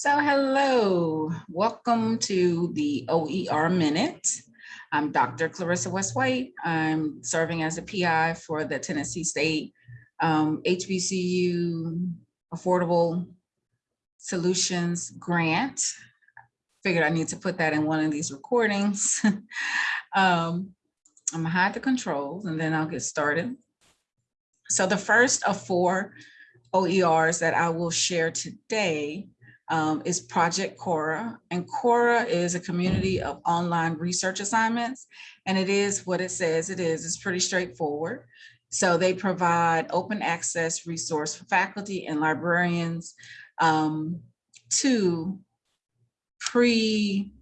So hello, welcome to the OER Minute. I'm Dr. Clarissa West White. I'm serving as a PI for the Tennessee State um, HBCU Affordable Solutions Grant. Figured I need to put that in one of these recordings. um, I'm gonna hide the controls and then I'll get started. So the first of four OERs that I will share today um, is Project Cora. And Cora is a community of online research assignments. And it is what it says it is. It's pretty straightforward. So they provide open access resource for faculty and librarians um, to pre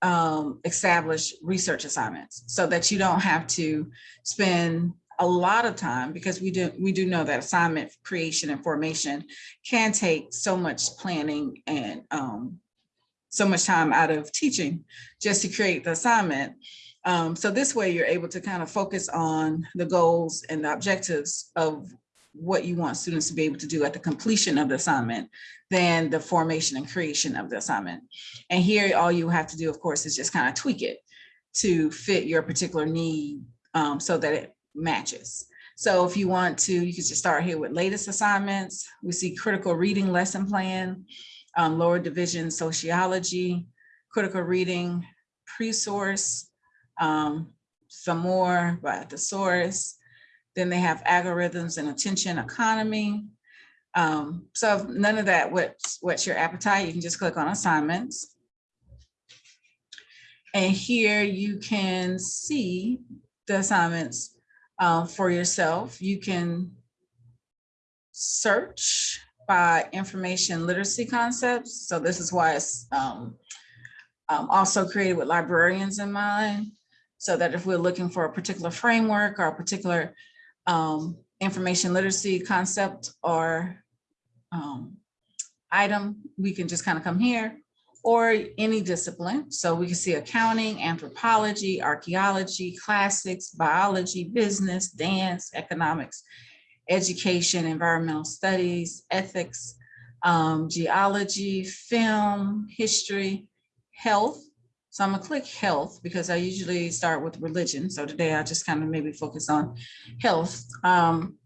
um, establish research assignments so that you don't have to spend a lot of time because we do we do know that assignment creation and formation can take so much planning and um, so much time out of teaching just to create the assignment. Um, so this way you're able to kind of focus on the goals and the objectives of what you want students to be able to do at the completion of the assignment than the formation and creation of the assignment. And here all you have to do, of course, is just kind of tweak it to fit your particular need um, so that it matches. So if you want to, you can just start here with latest assignments. We see critical reading lesson plan, um, lower division sociology, critical reading pre-source, um, some more by the source. Then they have algorithms and attention economy. Um, so none of that what's, what's your appetite, you can just click on assignments. And here you can see the assignments uh, for yourself. You can search by information literacy concepts. So this is why it's um, um, also created with librarians in mind. So that if we're looking for a particular framework or a particular um, information literacy concept or um, item, we can just kind of come here or any discipline. So we can see accounting, anthropology, archaeology, classics, biology, business, dance, economics, education, environmental studies, ethics, um, geology, film, history, health. So I'm gonna click health because I usually start with religion. So today I just kind of maybe focus on health. Um,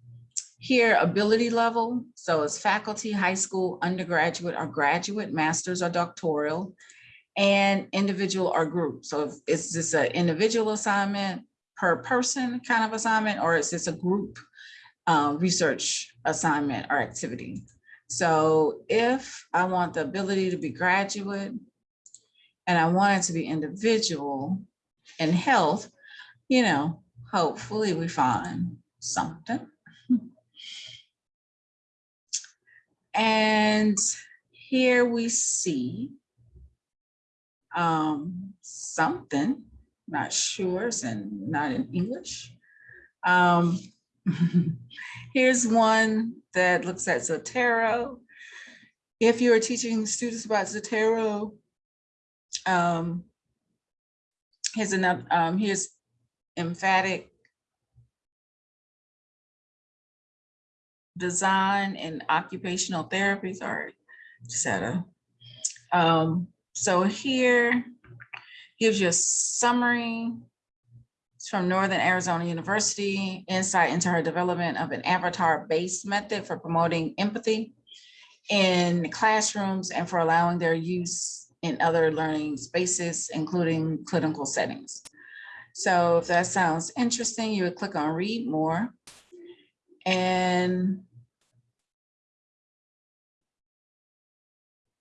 here, ability level, so it's faculty, high school, undergraduate or graduate, master's or doctoral, and individual or group. So is this an individual assignment per person kind of assignment, or is this a group uh, research assignment or activity? So if I want the ability to be graduate and I want it to be individual and health, you know, hopefully we find something. And here we see um, something, not sure, it's in, not in English. Um, here's one that looks at Zotero. If you are teaching students about Zotero, um, here's another, um, here's emphatic design and occupational therapy. Sorry, a. Um, so here gives you a summary. It's from Northern Arizona University, insight into her development of an avatar-based method for promoting empathy in classrooms and for allowing their use in other learning spaces, including clinical settings. So if that sounds interesting, you would click on read more. And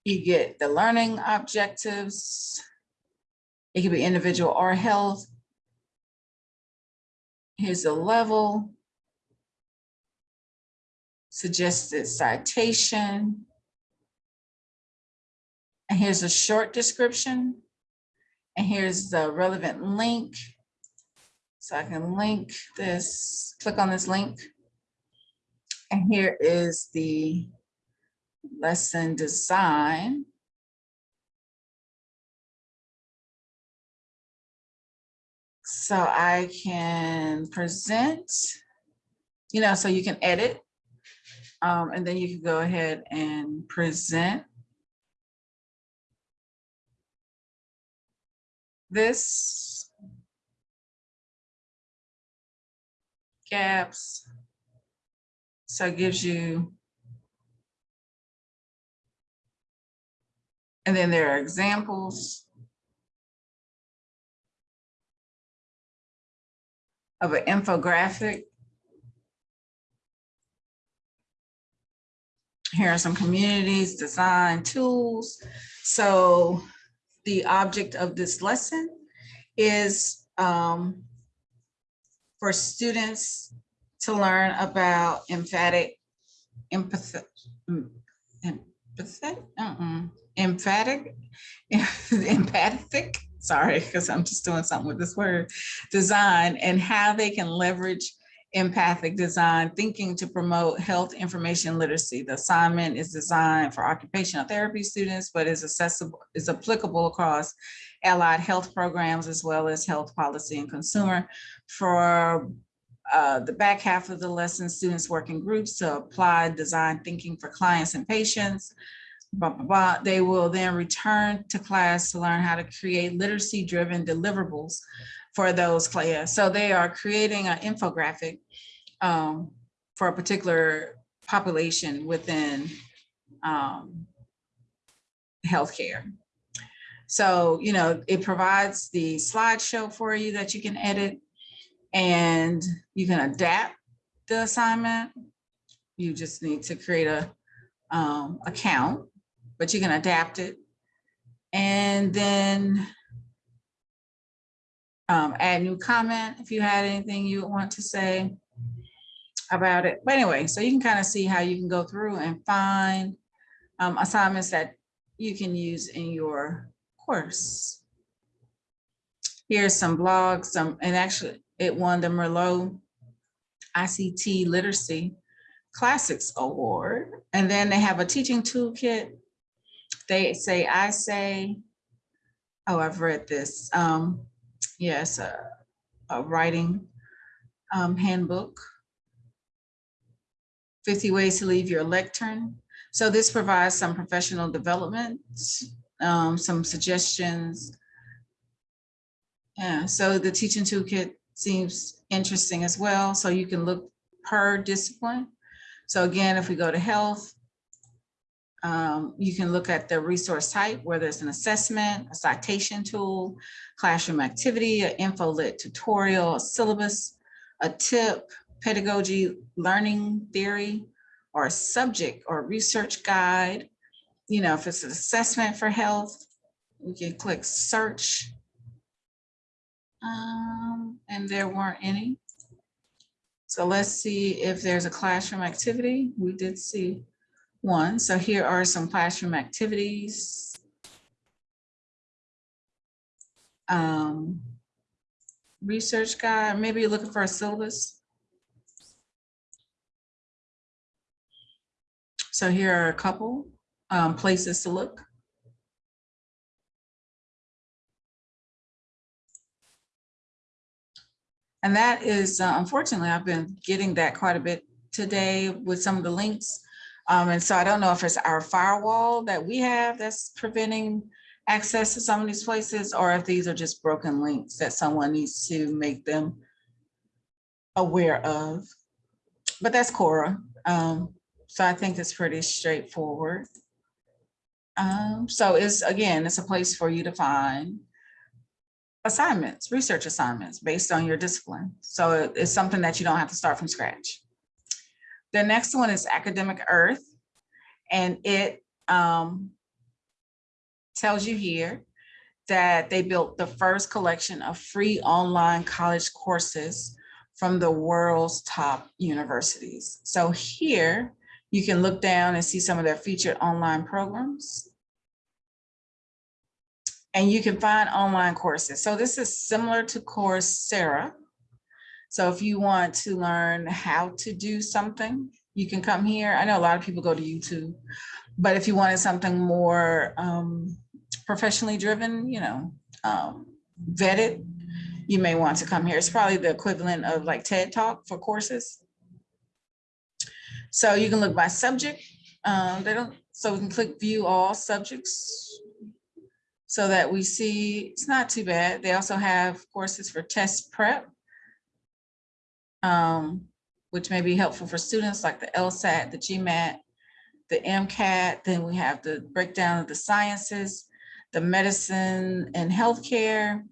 you get the learning objectives. It can be individual or health. Here's the level. Suggested citation. And here's a short description. And here's the relevant link. So I can link this, click on this link. And here is the lesson design. So I can present, you know, so you can edit um, and then you can go ahead and present this gaps. So it gives you And then there are examples. Of an infographic. Here are some communities, design tools. So the object of this lesson is um, for students to learn about emphatic, empathic, empathic, uh-uh, emphatic, empathic, sorry, because I'm just doing something with this word, design and how they can leverage empathic design thinking to promote health information literacy. The assignment is designed for occupational therapy students, but is accessible, is applicable across allied health programs as well as health policy and consumer. For uh, the back half of the lesson, students work in groups to apply design thinking for clients and patients. Blah, blah, blah. They will then return to class to learn how to create literacy driven deliverables for those class. So they are creating an infographic um, for a particular population within um, healthcare. So, you know, it provides the slideshow for you that you can edit and you can adapt the assignment. You just need to create a um, account, but you can adapt it. And then um, add new comment if you had anything you want to say about it. But anyway, so you can kind of see how you can go through and find um, assignments that you can use in your course. Here's some blogs, some, and actually it won the Merlot ICT Literacy Classics Award. And then they have a teaching toolkit. They say, I say, oh, I've read this. Um, yes, a, a writing um, handbook. 50 ways to leave your lectern. So this provides some professional development, um, some suggestions. Yeah, so the teaching toolkit seems interesting as well. So you can look per discipline. So again, if we go to health, um, you can look at the resource type, whether it's an assessment, a citation tool, classroom activity, an info-lit tutorial, a syllabus, a tip, pedagogy, learning theory, or a subject or research guide. You know, if it's an assessment for health, we can click search. Um, and there weren't any. So let's see if there's a classroom activity. We did see one. So here are some classroom activities. Um, research guide, maybe you're looking for a syllabus. So here are a couple um, places to look. And that is, uh, unfortunately, I've been getting that quite a bit today with some of the links. Um, and so I don't know if it's our firewall that we have that's preventing access to some of these places, or if these are just broken links that someone needs to make them aware of. But that's Cora. Um, so I think it's pretty straightforward. Um, so it's, again, it's a place for you to find assignments, research assignments based on your discipline. So it's something that you don't have to start from scratch. The next one is Academic Earth, and it um, tells you here that they built the first collection of free online college courses from the world's top universities. So here you can look down and see some of their featured online programs. And you can find online courses. So this is similar to Coursera, so if you want to learn how to do something, you can come here. I know a lot of people go to YouTube, but if you wanted something more um, professionally driven, you know, um, vetted, you may want to come here. It's probably the equivalent of like TED Talk for courses. So you can look by subject. Um, they don't, so we can click view all subjects. so that we see it's not too bad. They also have courses for test prep, um, which may be helpful for students like the LSAT, the GMAT, the MCAT. Then we have the breakdown of the sciences, the medicine and healthcare.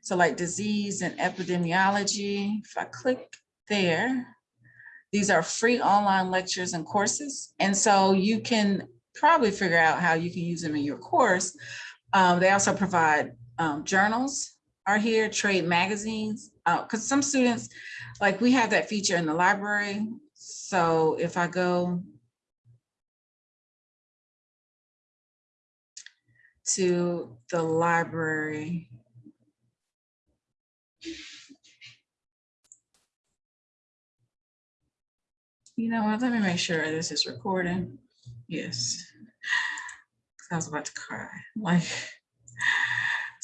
So like disease and epidemiology. If I click there, these are free online lectures and courses. And so you can probably figure out how you can use them in your course. Um, they also provide um, journals are here, trade magazines, uh, because some students, like we have that feature in the library. So if I go to the library, you know what, let me make sure this is recording. Yes. I was about to cry, like.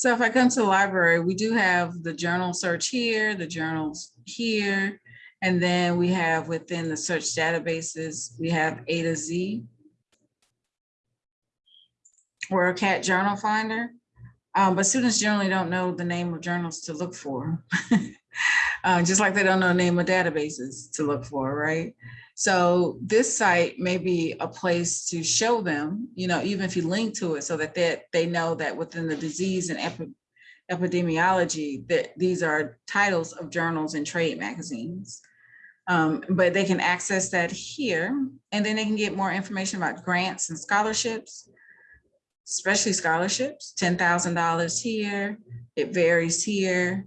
So if I come to the library, we do have the journal search here, the journals here, and then we have within the search databases, we have A to Z. Or a cat journal finder. Um, but students generally don't know the name of journals to look for. uh, just like they don't know the name of databases to look for, right? So this site may be a place to show them, you know, even if you link to it so that they, they know that within the disease and epi epidemiology, that these are titles of journals and trade magazines. Um, but they can access that here and then they can get more information about grants and scholarships, especially scholarships, $10,000 here, it varies here.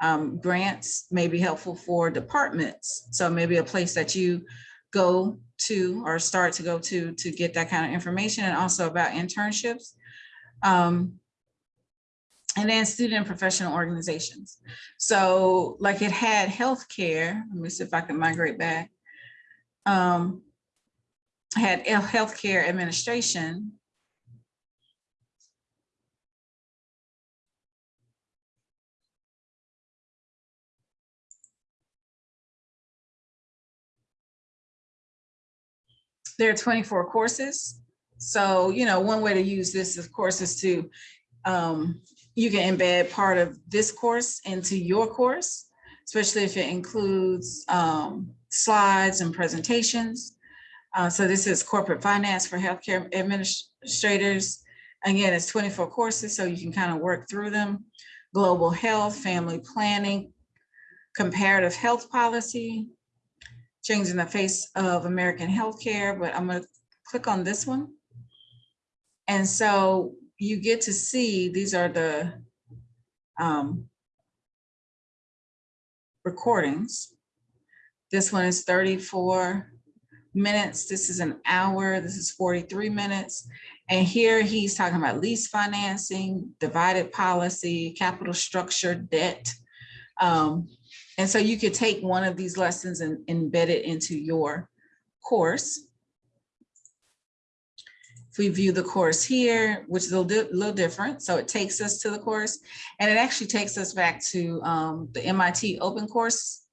Um, grants may be helpful for departments. So maybe a place that you go to or start to go to to get that kind of information and also about internships. Um, and then student and professional organizations. So like it had healthcare, let me see if I can migrate back. Um, had healthcare administration there are 24 courses. So, you know, one way to use this, of course, is to, um, you can embed part of this course into your course, especially if it includes um, slides and presentations. Uh, so this is corporate finance for healthcare administrators. Again, it's 24 courses, so you can kind of work through them. Global health, family planning, comparative health policy, changing the face of American healthcare, but I'm gonna click on this one. And so you get to see, these are the um, recordings. This one is 34 minutes. This is an hour. This is 43 minutes. And here he's talking about lease financing, divided policy, capital structure, debt, um, and so you could take one of these lessons and embed it into your course. If we view the course here, which is a little, different, so it takes us to the course, and it actually takes us back to um, the MIT Open Course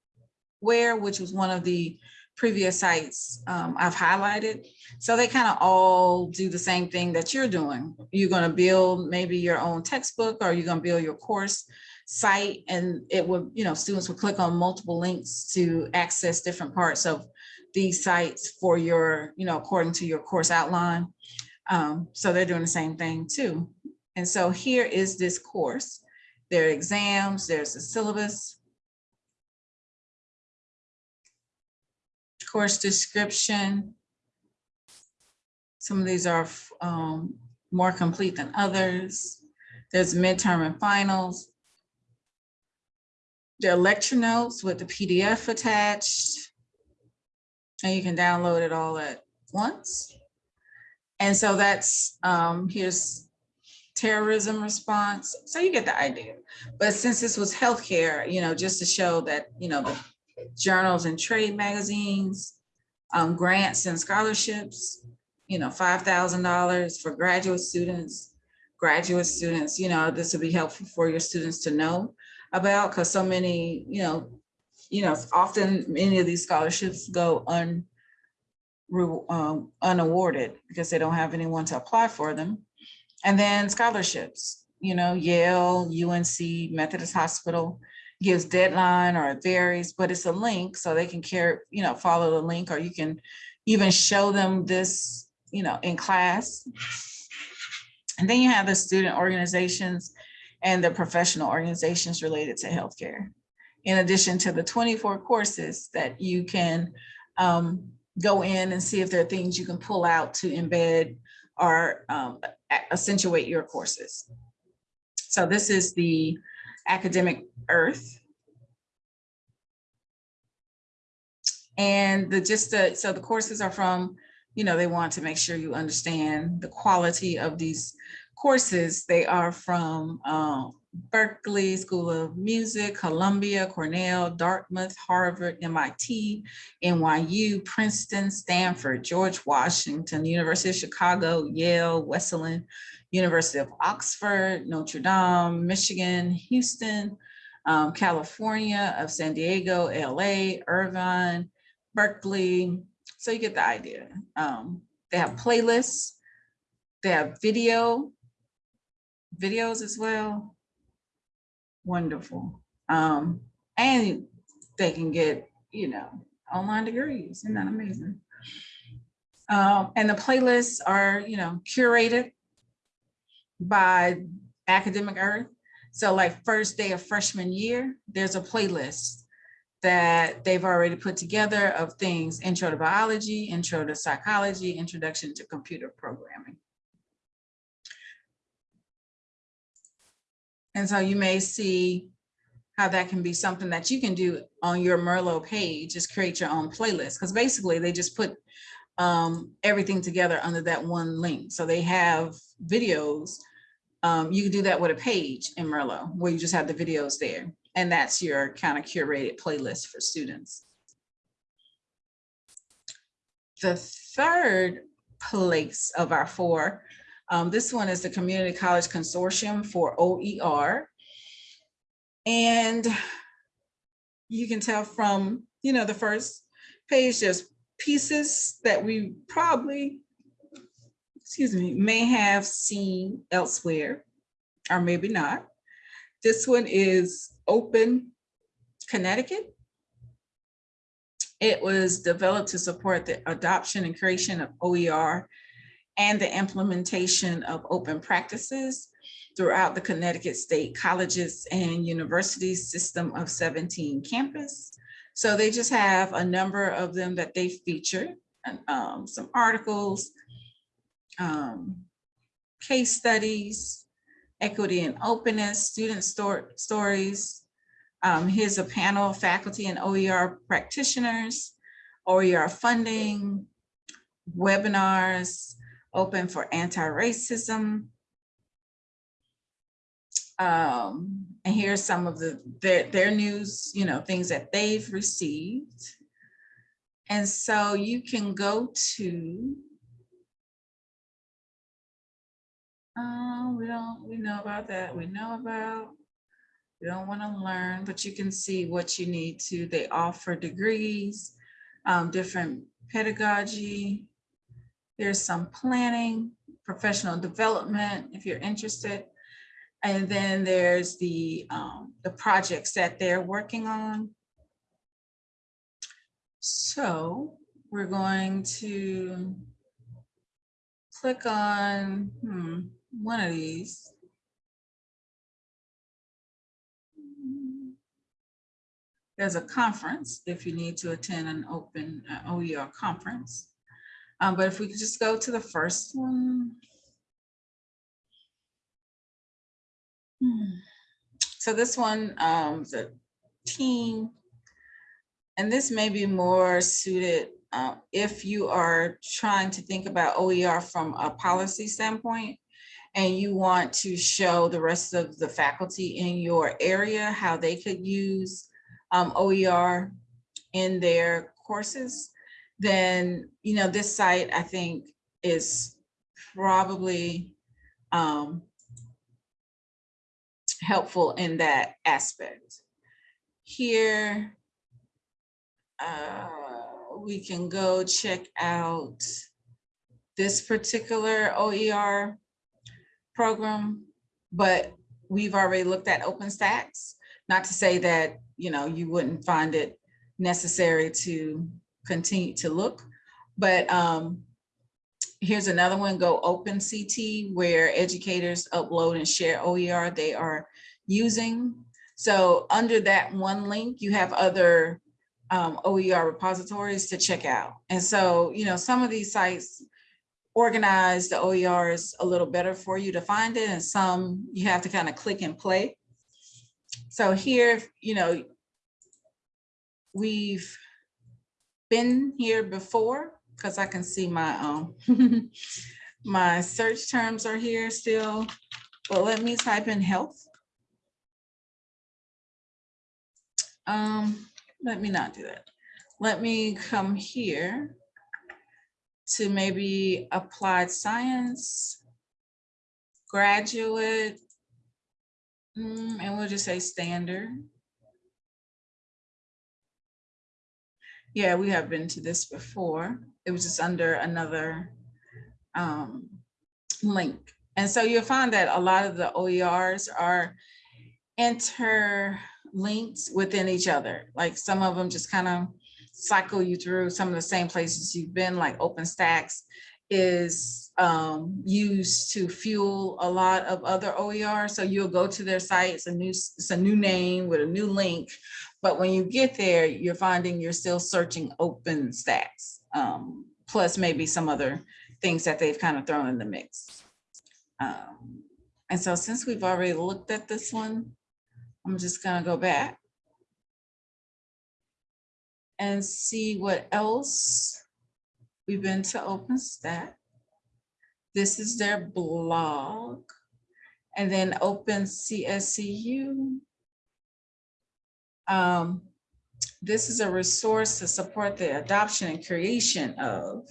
where, which was one of the previous sites um, I've highlighted. So they kind of all do the same thing that you're doing. You're going to build maybe your own textbook or you're going to build your course site and it would, you know, students would click on multiple links to access different parts of these sites for your, you know, according to your course outline. Um, so they're doing the same thing too. And so here is this course. There are exams, there's a syllabus, course description. Some of these are um, more complete than others. There's midterm and finals. There are lecture notes with the PDF attached. And you can download it all at once. And so that's, um, here's terrorism response. So you get the idea. But since this was healthcare, you know, just to show that, you know, the journals and trade magazines, um, grants and scholarships, you know, $5,000 for graduate students, graduate students, you know, this would be helpful for your students to know about because so many, you know, you know, often many of these scholarships go un, um, unawarded because they don't have anyone to apply for them. And then scholarships, you know, Yale, UNC, Methodist Hospital gives deadline or it varies, but it's a link so they can care, you know, follow the link or you can even show them this, you know, in class. And then you have the student organizations and the professional organizations related to healthcare. In addition to the 24 courses that you can um, go in and see if there are things you can pull out to embed or um, accentuate your courses. So this is the academic earth. And the just the, so the courses are from, you know, they want to make sure you understand the quality of these courses. They are from um, Berklee School of Music, Columbia, Cornell, Dartmouth, Harvard, MIT, NYU, Princeton, Stanford, George Washington, University of Chicago, Yale, Wesleyan, University of Oxford, Notre Dame, Michigan, Houston, um, California, of San Diego, LA, Irvine, Berkeley. So you get the idea. Um, they have playlists. They have video, videos as well. Wonderful. Um, and they can get, you know, online degrees. Isn't that amazing? Um, and the playlists are, you know, curated by Academic Earth. So like first day of freshman year, there's a playlist that they've already put together of things, intro to biology, intro to psychology, introduction to computer programming. And so you may see how that can be something that you can do on your Merlot page, just create your own playlist. Because basically they just put um, everything together under that one link. So they have videos. Um, you can do that with a page in Merlot where you just have the videos there. And that's your kind of curated playlist for students. The third place of our four um, this one is the Community College Consortium for OER. And you can tell from, you know, the first page, there's pieces that we probably, excuse me, may have seen elsewhere, or maybe not. This one is Open Connecticut. It was developed to support the adoption and creation of OER and the implementation of open practices throughout the Connecticut State Colleges and Universities system of 17 campus. So they just have a number of them that they feature, um, some articles, um, case studies, equity and openness, student stor stories. Um, here's a panel of faculty and OER practitioners, OER funding, webinars, open for anti-racism. Um, and here's some of the their, their news, you know, things that they've received. And so you can go to, oh, we don't, we know about that. We know about, we don't want to learn, but you can see what you need to. They offer degrees, um, different pedagogy, there's some planning, professional development, if you're interested. And then there's the, um, the projects that they're working on. So we're going to click on hmm, one of these. There's a conference if you need to attend an open uh, OER conference. Um, but if we could just go to the first one. Hmm. So this one, um, the team, and this may be more suited uh, if you are trying to think about OER from a policy standpoint and you want to show the rest of the faculty in your area how they could use um, OER in their courses then, you know, this site, I think, is probably um, helpful in that aspect. Here, uh, we can go check out this particular OER program, but we've already looked at OpenStax. Not to say that, you know, you wouldn't find it necessary to continue to look, but um, here's another one, go OpenCT, where educators upload and share OER they are using. So under that one link, you have other um, OER repositories to check out. And so, you know, some of these sites organize the OERs a little better for you to find it, and some you have to kind of click and play. So here, you know, we've been here before because I can see my um my search terms are here still. But let me type in health. Um, let me not do that. Let me come here to maybe applied science, graduate, mm, and we'll just say standard. Yeah, we have been to this before. It was just under another um, link. And so you'll find that a lot of the OERs are interlinked within each other. Like some of them just kind of cycle you through some of the same places you've been, like OpenStax is um, used to fuel a lot of other OER. So you'll go to their site, it's a new, it's a new name with a new link. But when you get there, you're finding you're still searching OpenStax, um, plus maybe some other things that they've kind of thrown in the mix. Um, and so since we've already looked at this one, I'm just gonna go back and see what else. We've been to OpenStax. This is their blog. And then OpenCSCU. Um, this is a resource to support the adoption and creation of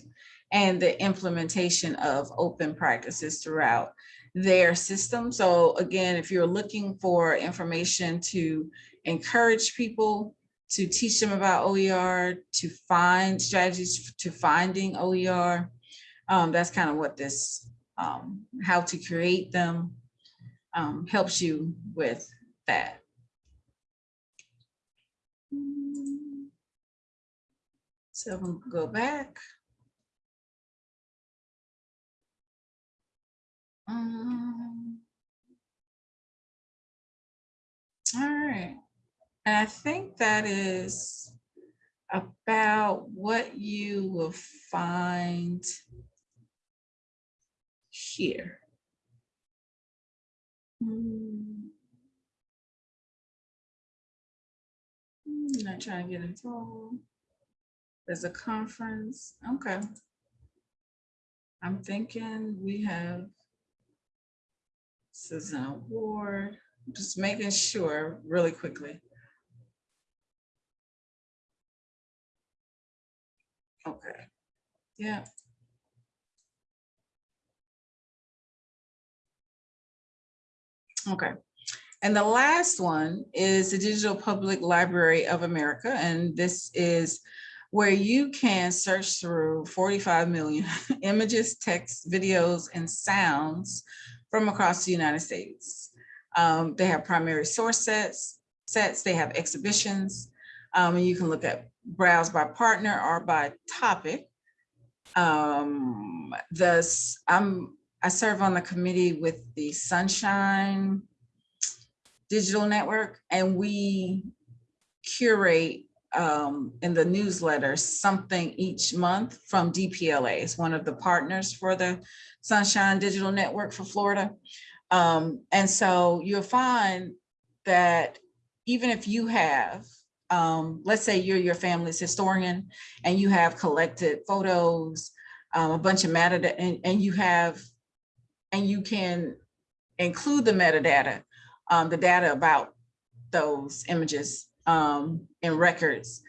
and the implementation of open practices throughout their system. So again, if you're looking for information to encourage people to teach them about OER, to find strategies to finding OER. Um, that's kind of what this, um, how to create them um, helps you with that. So we'll go back. Um, all right. And I think that is about what you will find here. I'm Not trying to get all. There's a conference. Okay. I'm thinking we have this is an award. Just making sure really quickly. Okay, yeah. Okay, and the last one is the Digital Public Library of America, and this is where you can search through 45 million images, text, videos, and sounds from across the United States. Um, they have primary source sets, sets, they have exhibitions, um, and you can look at browse by partner or by topic. Um, this, I'm, I serve on the committee with the Sunshine Digital Network, and we curate um, in the newsletter something each month from DPLA. It's one of the partners for the Sunshine Digital Network for Florida. Um, and so you'll find that even if you have um, let's say you're your family's historian and you have collected photos, um, a bunch of metadata, and, and you have, and you can include the metadata, um, the data about those images um, in records,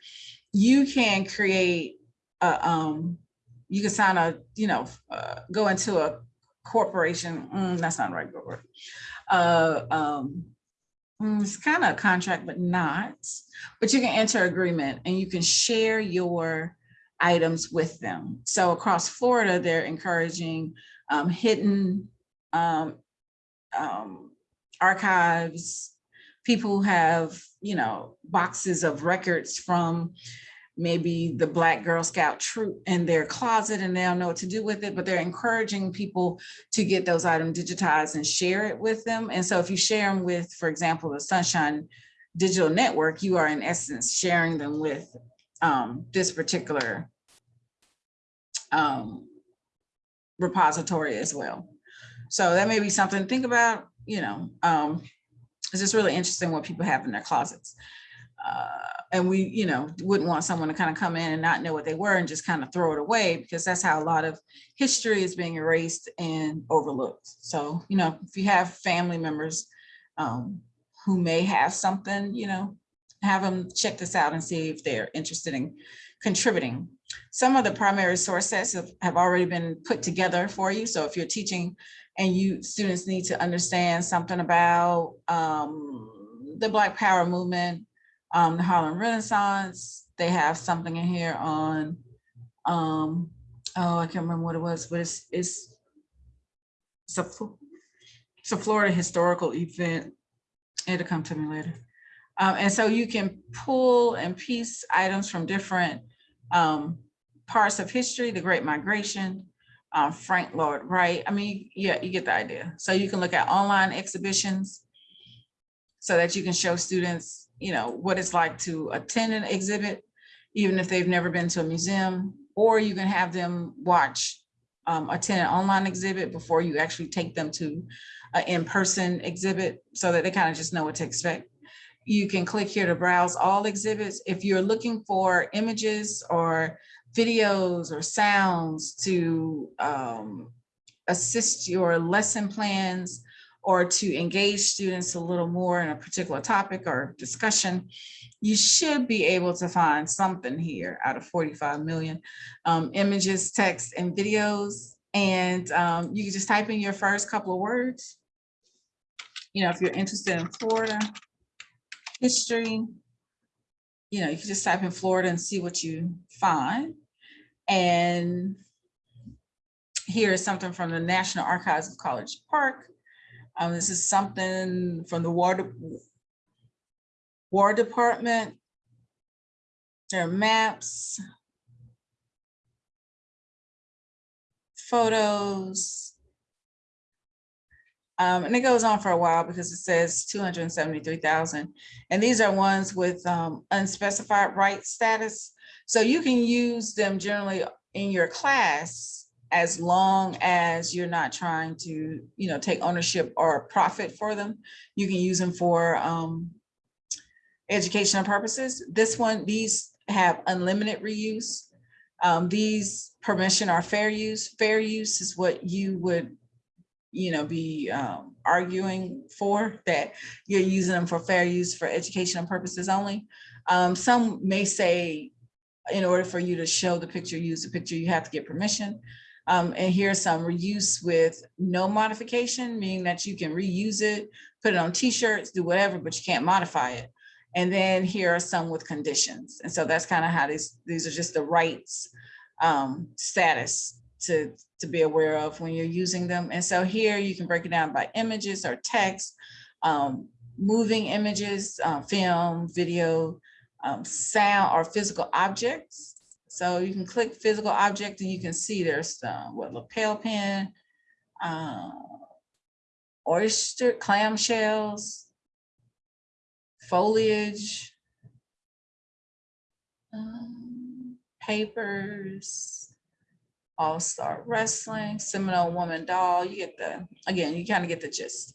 you can create, a, um, you can sign a, you know, uh, go into a corporation, mm, that's not the right word, uh, um, Mm, it's kind of a contract, but not. But you can enter agreement and you can share your items with them. So across Florida, they're encouraging um, hidden um, um, archives, people have, you know, boxes of records from maybe the Black Girl Scout troop in their closet and they don't know what to do with it, but they're encouraging people to get those items digitized and share it with them. And so if you share them with, for example, the Sunshine Digital Network, you are in essence sharing them with um, this particular um, repository as well. So that may be something to think about, you know, um, it's just really interesting what people have in their closets. Uh, and we, you know, wouldn't want someone to kind of come in and not know what they were and just kind of throw it away because that's how a lot of history is being erased and overlooked. So, you know, if you have family members um, who may have something, you know, have them check this out and see if they're interested in contributing. Some of the primary source sets have, have already been put together for you. So if you're teaching and you students need to understand something about um, the Black Power movement, um, the Harlem Renaissance. They have something in here on, um, oh, I can't remember what it was, but it's, it's, it's a, it's a Florida historical event. It'll come to me later. Um, and so you can pull and piece items from different um, parts of history, the Great Migration, uh, Frank Lloyd Wright. I mean, yeah, you get the idea. So you can look at online exhibitions so that you can show students you know, what it's like to attend an exhibit, even if they've never been to a museum, or you can have them watch, um, attend an online exhibit before you actually take them to an in-person exhibit so that they kind of just know what to expect. You can click here to browse all exhibits. If you're looking for images or videos or sounds to um, assist your lesson plans, or to engage students a little more in a particular topic or discussion, you should be able to find something here out of 45 million um, images, text, and videos. And um, you can just type in your first couple of words. You know, if you're interested in Florida history, you know, you can just type in Florida and see what you find. And here is something from the National Archives of College Park. Um, this is something from the War, War Department. There are maps, photos. Um, and it goes on for a while because it says 273,000. And these are ones with um, unspecified right status. So you can use them generally in your class as long as you're not trying to, you know, take ownership or profit for them. You can use them for um, educational purposes. This one, these have unlimited reuse. Um, these permission are fair use. Fair use is what you would, you know, be um, arguing for, that you're using them for fair use for educational purposes only. Um, some may say, in order for you to show the picture, use the picture, you have to get permission. Um, and here's some reuse with no modification, meaning that you can reuse it, put it on t-shirts, do whatever, but you can't modify it. And then here are some with conditions. And so that's kind of how these, these are just the rights um, status to, to be aware of when you're using them. And so here you can break it down by images or text, um, moving images, uh, film, video, um, sound or physical objects. So you can click physical object and you can see there's some, what lapel pin, uh, oyster, clam shells, foliage, um, papers, all-star wrestling, Seminole woman doll. You get the, again, you kind of get the gist.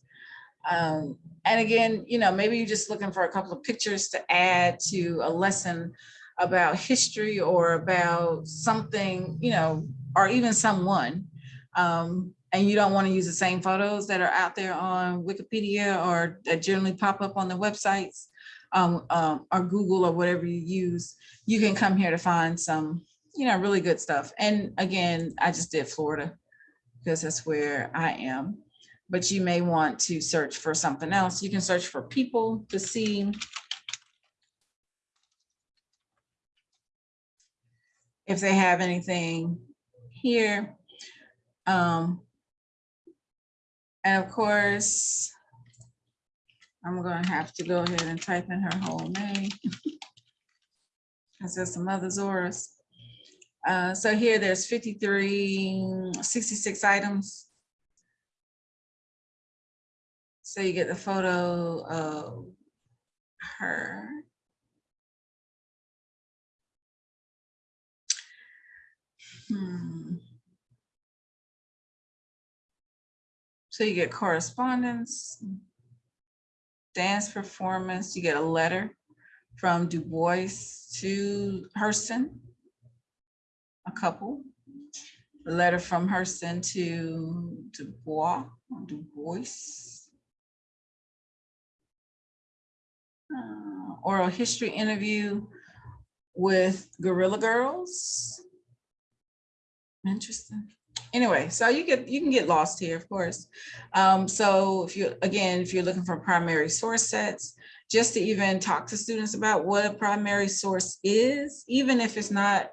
Um, and again, you know, maybe you're just looking for a couple of pictures to add to a lesson about history or about something, you know, or even someone, um, and you don't want to use the same photos that are out there on Wikipedia or that generally pop up on the websites um, um, or Google or whatever you use, you can come here to find some, you know, really good stuff. And again, I just did Florida because that's where I am. But you may want to search for something else. You can search for people to see if they have anything here. Um, and of course, I'm gonna have to go ahead and type in her whole name. Cause there's some other Zoras. Uh, so here there's 53, 66 items. So you get the photo of her. Hmm. So you get correspondence, dance performance, you get a letter from Du Bois to Hurston, a couple. A letter from Hurston to Du Bois, Du Bois. Uh, Oral history interview with Guerrilla Girls. Interesting. Anyway, so you get, you can get lost here, of course. Um, so if you, again, if you're looking for primary source sets, just to even talk to students about what a primary source is, even if it's not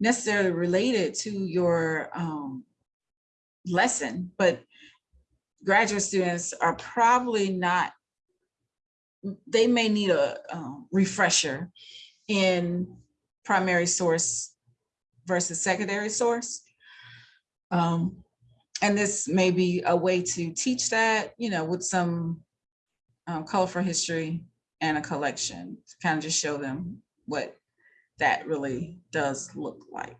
necessarily related to your um, lesson, but graduate students are probably not, they may need a um, refresher in primary source versus secondary source. Um, and this may be a way to teach that, you know, with some um, colorful history and a collection to kind of just show them what that really does look like.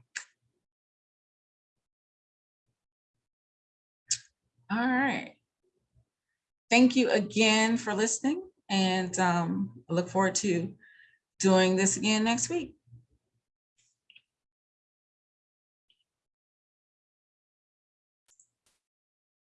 All right. Thank you again for listening and um, I look forward to doing this again next week.